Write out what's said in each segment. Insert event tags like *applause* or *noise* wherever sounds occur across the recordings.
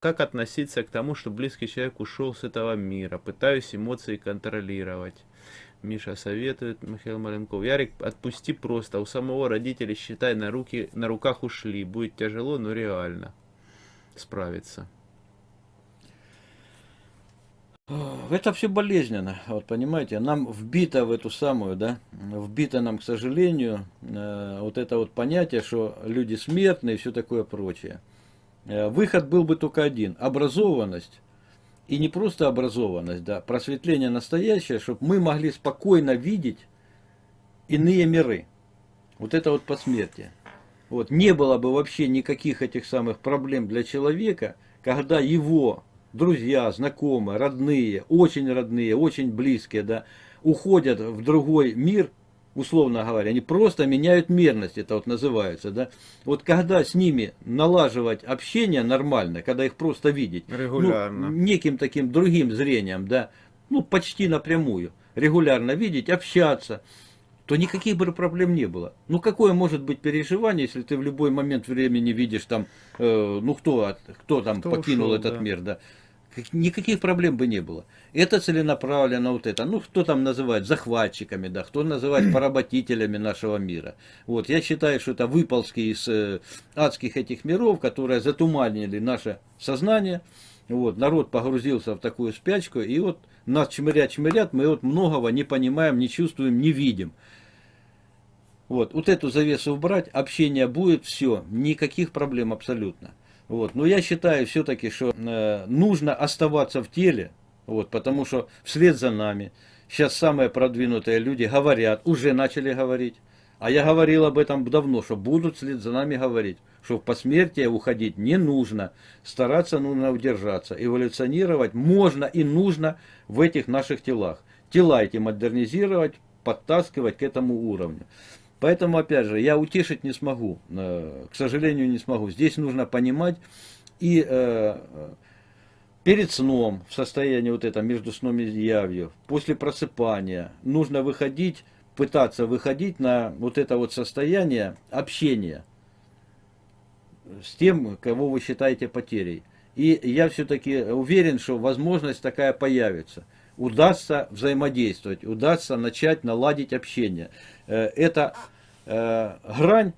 как относиться к тому, что близкий человек ушел с этого мира? Пытаюсь эмоции контролировать. Миша советует, Михаил Маленков. Ярик, отпусти просто. У самого родителей, считай, на, руки, на руках ушли. Будет тяжело, но реально справиться. Это все болезненно, вот понимаете, нам вбито в эту самую, да, вбито нам, к сожалению, э, вот это вот понятие, что люди смертные и все такое прочее. Э, выход был бы только один, образованность, и не просто образованность, да, просветление настоящее, чтобы мы могли спокойно видеть иные миры. Вот это вот посмертие. Вот, не было бы вообще никаких этих самых проблем для человека, когда его друзья, знакомые, родные, очень родные, очень близкие, да, уходят в другой мир, условно говоря, они просто меняют мерность, это вот называется, да. Вот когда с ними налаживать общение нормально, когда их просто видеть, ну, регулярно, ну, неким таким другим зрением, да, ну почти напрямую, регулярно видеть, общаться, то никаких бы проблем не было. Ну какое может быть переживание, если ты в любой момент времени видишь там, э, ну кто, кто там кто покинул ушел, этот да. мир, да никаких проблем бы не было. Это целенаправленно вот это. Ну, кто там называет захватчиками, да, кто называет *clears throat* поработителями нашего мира. Вот, я считаю, что это выползки из э, адских этих миров, которые затуманили наше сознание. Вот, народ погрузился в такую спячку, и вот нас чмырят-чмырят, мы вот многого не понимаем, не чувствуем, не видим. Вот, вот эту завесу убрать, общение будет, все, никаких проблем абсолютно. Вот. Но я считаю все-таки, что э, нужно оставаться в теле, вот, потому что вслед за нами сейчас самые продвинутые люди говорят, уже начали говорить, а я говорил об этом давно, что будут вслед за нами говорить, что в посмертие уходить не нужно, стараться нужно удержаться, эволюционировать можно и нужно в этих наших телах. Тела эти модернизировать, подтаскивать к этому уровню. Поэтому, опять же, я утешить не смогу, э, к сожалению, не смогу. Здесь нужно понимать и э, перед сном, в состоянии вот это, между сном и явью, после просыпания, нужно выходить, пытаться выходить на вот это вот состояние общения с тем, кого вы считаете потерей. И я все-таки уверен, что возможность такая появится. Удастся взаимодействовать, удастся начать наладить общение. Э, это э, грань,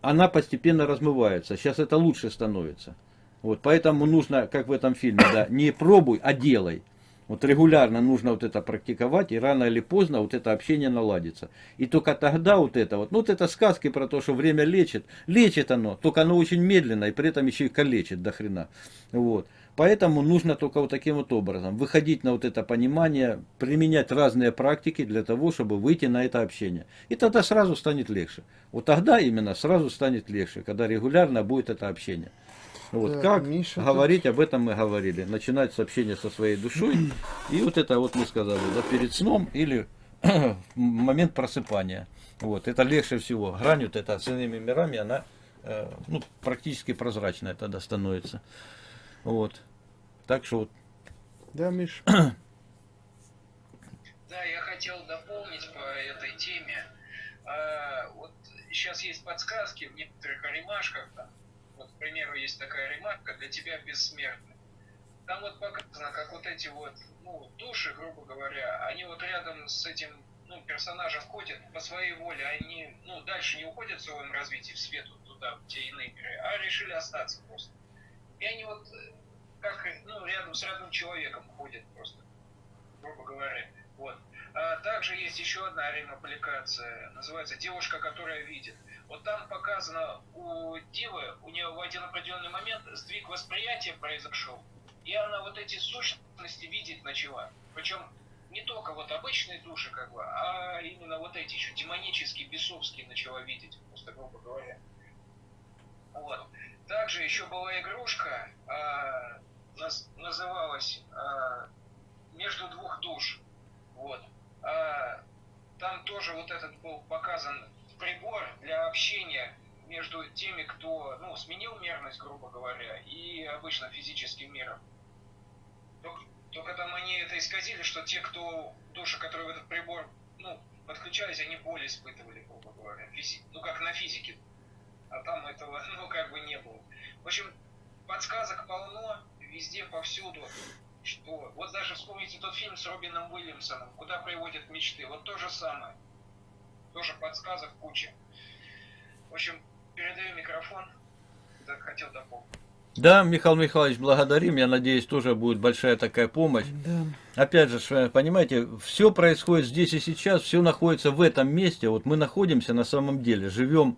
она постепенно размывается. Сейчас это лучше становится. Вот, поэтому нужно, как в этом фильме, да, не пробуй, а делай. Вот регулярно нужно вот это практиковать, и рано или поздно вот это общение наладится. И только тогда вот это вот, ну вот это сказки про то, что время лечит, лечит оно, только оно очень медленно, и при этом еще и калечит до хрена. Вот. Поэтому нужно только вот таким вот образом выходить на вот это понимание, применять разные практики для того, чтобы выйти на это общение. И тогда сразу станет легче. Вот тогда именно сразу станет легче, когда регулярно будет это общение. Вот да, как Миша, говорить, тут... об этом мы говорили. Начинать с общения со своей душой. И вот это вот мы сказали, да, перед сном или *clears throat* момент просыпания. Вот, это легче всего. Грань вот эта с иными мирами, она э, ну, практически прозрачная тогда становится. Вот. Так что вот. Да, Миш. *clears throat* Да, я хотел дополнить по этой теме. А, вот сейчас есть подсказки в некоторых аримашках. Там, вот, к примеру, есть такая ремарка для тебя бессмертный. Там вот показано, как вот эти вот ну, души, грубо говоря, они вот рядом с этим ну, персонажем ходят по своей воле, они ну, дальше не уходят в своем развитии в свет вот туда, в те иные миры, а решили остаться просто. И они вот как ну, рядом с родным человеком ходят просто, грубо говоря. Вот. А также есть еще одна аренопликация, называется «Девушка, которая видит». Вот там показано у Дивы, у нее в один определенный момент сдвиг восприятия произошел, и она вот эти сущности видит начала. Причем не только вот обычные души, как бы, а именно вот эти еще демонические, бесовские начала видеть, просто грубо говоря. Вот. Также еще была игрушка, а, наз, называлась а, «Между двух душ». Вот. А, там тоже вот этот был показан прибор для общения между теми, кто ну, сменил мерность, грубо говоря, и обычно физическим миром. Только, только там они это исказили, что те, кто души, которые в этот прибор ну, подключались, они боль испытывали, грубо говоря. Физи... Ну, как на физике а там этого, *laughs* ну, как бы не было. В общем, подсказок полно, везде, повсюду. Что? Вот даже вспомните тот фильм с Робином Уильямсоном, «Куда приводят мечты». Вот то же самое. Тоже подсказок куча. В общем, передаю микрофон. Так хотел дополнить. Да, Михаил Михайлович, благодарим. Я надеюсь, тоже будет большая такая помощь. Да. Опять же, понимаете, все происходит здесь и сейчас, все находится в этом месте. Вот мы находимся на самом деле, живем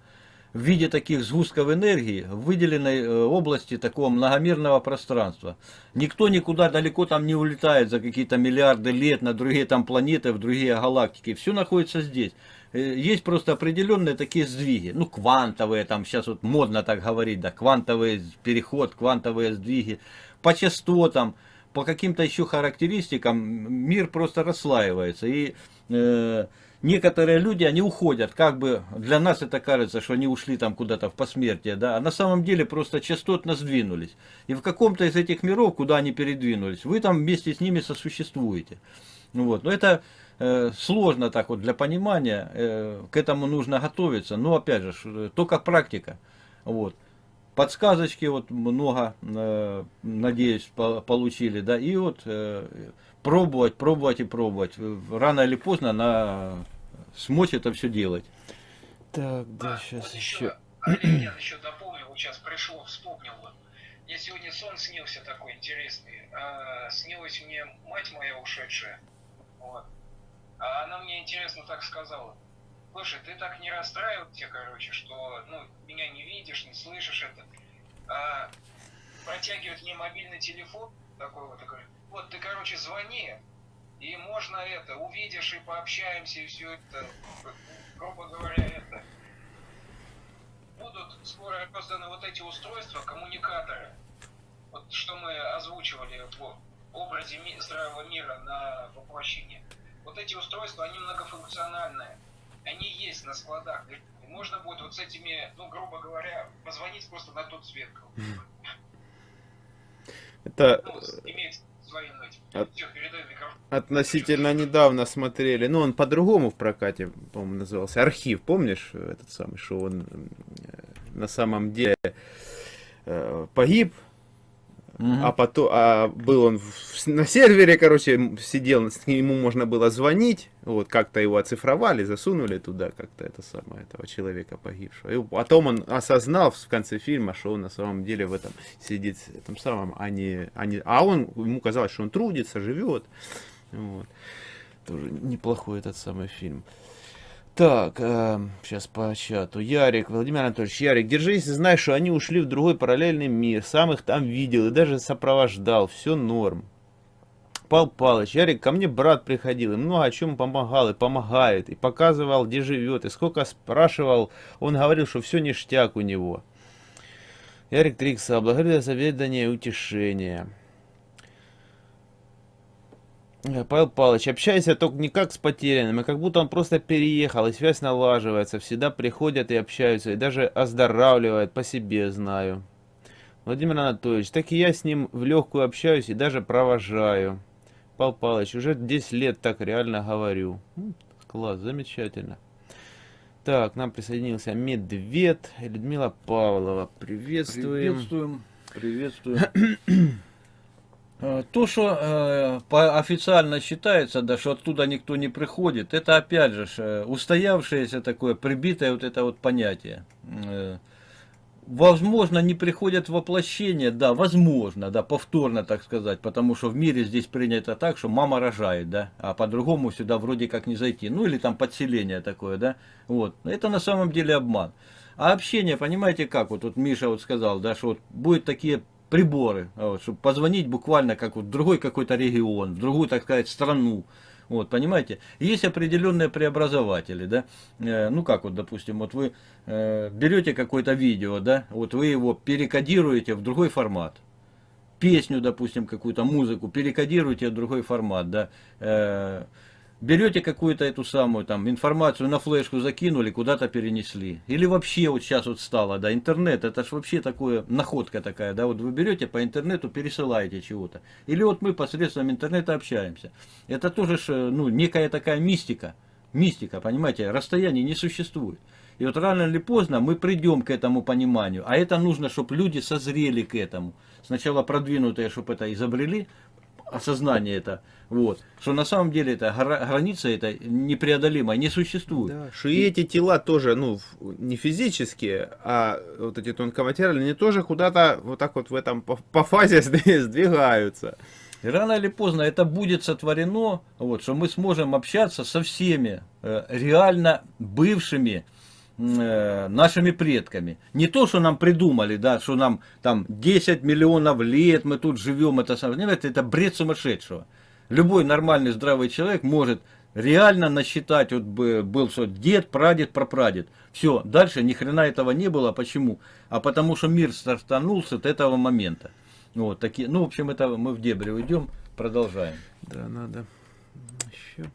в виде таких сгустков энергии в выделенной э, области такого многомерного пространства. Никто никуда далеко там не улетает за какие-то миллиарды лет на другие там планеты, в другие галактики. Все находится здесь. Э, есть просто определенные такие сдвиги. Ну, квантовые, там сейчас вот модно так говорить, да, квантовый переход, квантовые сдвиги. По частотам, по каким-то еще характеристикам мир просто расслаивается. И э, некоторые люди, они уходят, как бы для нас это кажется, что они ушли там куда-то в посмертие, да, а на самом деле просто частотно сдвинулись. И в каком-то из этих миров, куда они передвинулись, вы там вместе с ними сосуществуете. Ну вот, но это э, сложно так вот для понимания, э, к этому нужно готовиться, но опять же, только практика. Вот. Подсказочки вот много, э, надеюсь, по получили, да, и вот э, пробовать, пробовать и пробовать. Рано или поздно на смочь это все делать. Так, да, А, сейчас вот еще. Олег, *clears throat* я еще дополнил, вот сейчас пришло, вспомнил. вот. Мне сегодня сон снился такой интересный. А, снилась мне мать моя ушедшая. Вот. А она мне интересно так сказала. Слушай, ты так не расстраивайся, короче, что ну, меня не видишь, не слышишь это. А протягивает мне мобильный телефон, такой вот, такой, вот ты, короче, звони, и можно это, увидишь и пообщаемся, и все это, грубо говоря, это. Будут скоро розданы вот эти устройства, коммуникаторы, вот что мы озвучивали в образе ми- здравого мира на воплощение. Вот эти устройства, они многофункциональные. Они есть на складах. И можно будет вот с этими, ну, грубо говоря, позвонить просто на тот свет. Это Ну, имеется. От- относительно недавно смотрели. Ну, он по-другому в прокате, по-моему, назывался. Архив, помнишь, этот самый, что он э, на самом деле э, погиб, А потом, а был он в- на сервере, короче, сидел, с нему можно было звонить, вот, как-то его оцифровали, засунули туда как-то это самое, этого человека погибшего. И потом он осознал в конце фильма, что он на самом деле в этом сидит, в этом самом, а не, а не, а он, ему казалось, что он трудится, живет, вот. Тоже неплохой этот самый фильм. Так, сейчас по чату. Ярик, Владимир Анатольевич, Ярик, держись знай, что они ушли в другой параллельный мир. Сам их там видел и даже сопровождал. Все норм. Пал Палыч, Ярик, ко мне брат приходил и много о чем помогал и помогает. И показывал, где живет. И сколько спрашивал, он говорил, что все ништяк у него. Ярик Трикса, благодарю за заведение и утешение. Э, Павел Павлович, общайся только не как с потерянным, а как будто он просто переехал, и связь налаживается, всегда приходят и общаются, и даже оздоравливают, по себе знаю. Владимир Анатольевич, так и я с ним в легкую общаюсь и даже провожаю. Павел Павлович, уже 10 лет так реально говорю. Класс, замечательно. Так, к нам присоединился Медвед, Людмила Павлова. Приветствуем. Приветствуем. Приветствуем. *clears throat* Э, То, что э, официально считается, да, что оттуда никто не приходит, это опять же э, устоявшееся такое, прибитое вот это вот понятие. Возможно, не приходят воплощение, да, возможно, да, повторно, так сказать, потому что в мире здесь принято так, что мама рожает, да, а по-другому сюда вроде как не зайти, ну или там подселение такое, да, вот, это на самом деле обман. А общение, понимаете как, вот тут Миша вот сказал, да, что вот будут такие приборы, а чтобы позвонить буквально как вот в другой какой-то регион, в другую, так сказать, страну, вот, понимаете? Есть определенные преобразователи, да, Э, ну как вот, допустим, вот вы э, берете какое-то видео, да, вот вы его перекодируете в другой формат, песню, допустим, какую-то музыку, перекодируете в другой формат, да, Э, берете какую-то эту самую там информацию на флешку закинули, куда-то перенесли. Или вообще вот сейчас вот стало, да, интернет, это ж вообще такое, находка такая, да, вот вы берете по интернету, пересылаете чего-то. Или вот мы посредством интернета общаемся. Это тоже, ж, э, ну, некая такая мистика, мистика, понимаете, расстояний не существует. И вот рано или поздно мы придем к этому пониманию. А это нужно, чтобы люди созрели к этому. Сначала продвинутые, чтобы это изобрели, осознание это, вот, что на самом деле это гра- граница это непреодолимая, не существует. Да, что и эти тела тоже, ну, не физические, а вот эти тонкоматериальные, они тоже куда-то вот так вот в этом по, по фазе *laughs* сдви- сдвигаются. И рано или поздно это будет сотворено, вот, что мы сможем общаться со всеми э, реально бывшими нашими предками. Не то, что нам придумали, да, что нам там 10 миллионов лет мы тут живем, это, нет, это бред сумасшедшего. Любой нормальный здравый человек может реально насчитать, вот бы был что дед, прадед, прапрадед. Все, дальше ни хрена этого не было. Почему? А потому что мир стартанул с этого момента. Вот такие, ну, в общем, это мы в дебри уйдем, продолжаем. Да, надо еще.